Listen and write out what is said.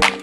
Bye.